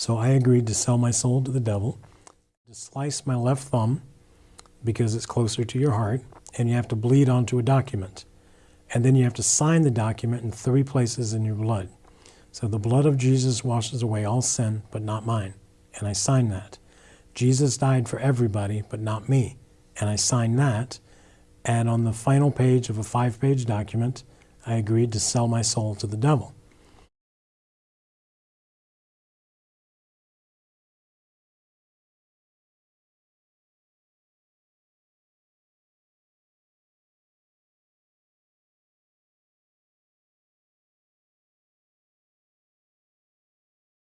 So I agreed to sell my soul to the devil, to slice my left thumb because it's closer to your heart, and you have to bleed onto a document. And then you have to sign the document in three places in your blood. So the blood of Jesus washes away all sin, but not mine. And I sign that. Jesus died for everybody, but not me. And I sign that. And on the final page of a five page document, I agreed to sell my soul to the devil.